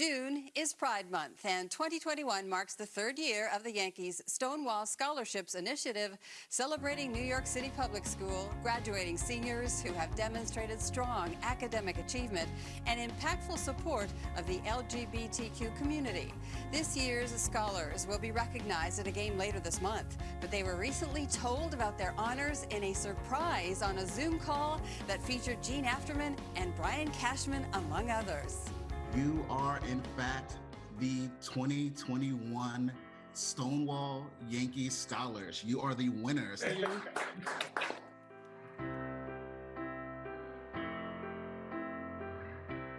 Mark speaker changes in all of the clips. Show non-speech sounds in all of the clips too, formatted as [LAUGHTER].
Speaker 1: June is Pride Month, and 2021 marks the third year of the Yankees Stonewall Scholarships Initiative, celebrating New York City Public School graduating seniors who have demonstrated strong academic achievement and impactful support of the LGBTQ community. This year's scholars will be recognized at a game later this month, but they were recently told about their honors in a surprise on a Zoom call that featured Jean Afterman and Brian Cashman, among others.
Speaker 2: You are, in fact, the 2021 Stonewall Yankee Scholars. You are the winners.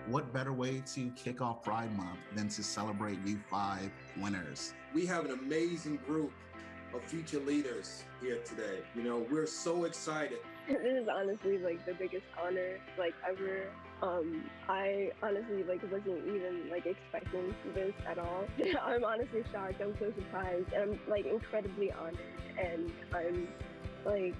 Speaker 2: what better way to kick off Pride Month than to celebrate you five winners?
Speaker 3: We have an amazing group of future leaders here today. You know, we're so excited.
Speaker 4: This is honestly like the biggest honor like ever. Um, I honestly like wasn't even like expecting this at all. [LAUGHS] I'm honestly shocked. I'm so surprised. And I'm like incredibly honored, and I'm like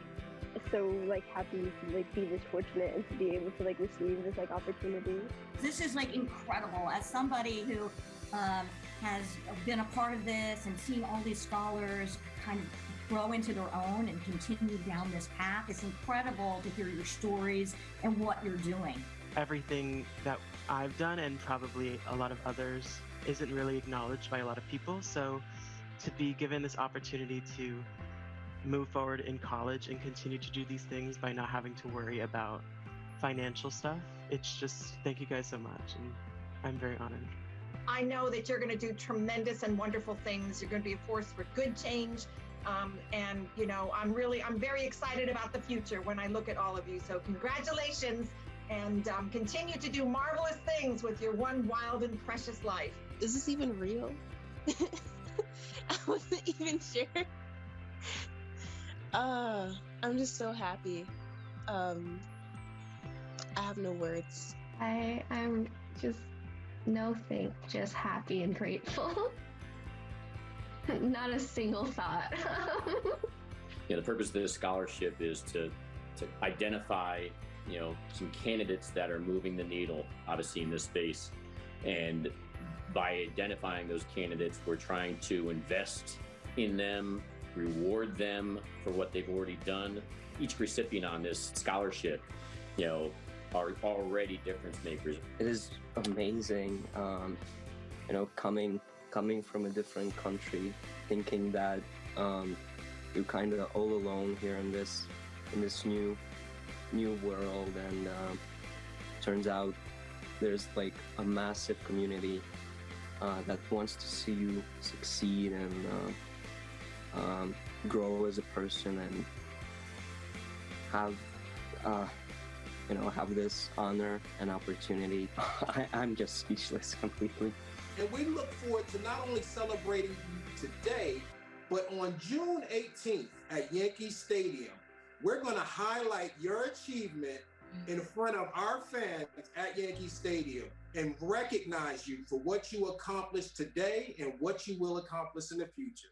Speaker 4: so like happy to like be this fortunate and to be able to like receive this like opportunity.
Speaker 5: This is like incredible. As somebody who um, has been a part of this and seen all these scholars kind of grow into their own and continue down this path. It's incredible to hear your stories and what you're doing.
Speaker 6: Everything that I've done and probably a lot of others isn't really acknowledged by a lot of people. So to be given this opportunity to move forward in college and continue to do these things by not having to worry about financial stuff, it's just thank you guys so much. And I'm very honored.
Speaker 7: I know that you're going to do tremendous and wonderful things. You're going to be a force for good change. Um, and, you know, I'm really, I'm very excited about the future when I look at all of you. So congratulations and um, continue to do marvelous things with your one wild and precious life.
Speaker 8: Is this even real? [LAUGHS] I wasn't even sure. [LAUGHS] Uh, I'm just so happy. Um, I have no words.
Speaker 9: I I am just no thank, just happy and grateful. [LAUGHS] Not a single thought. [LAUGHS]
Speaker 10: yeah, the purpose of this scholarship is to to identify, you know, some candidates that are moving the needle, obviously in this space, and by identifying those candidates, we're trying to invest in them, reward them for what they've already done. Each recipient on this scholarship, you know, are already difference makers.
Speaker 11: It is amazing, um, you know, coming coming from a different country, thinking that um, you're kind of all alone here in this in this new new world, and uh, turns out there's like a massive community uh, that wants to see you succeed and uh, um, grow as a person and have uh, you know, have this honor and opportunity. [LAUGHS] I, I'm just speechless [LAUGHS] completely.
Speaker 3: And we look forward to not only celebrating you today, but on June 18th at Yankee Stadium, we're going to highlight your achievement in front of our fans at Yankee Stadium and recognize you for what you accomplished today and what you will accomplish in the future.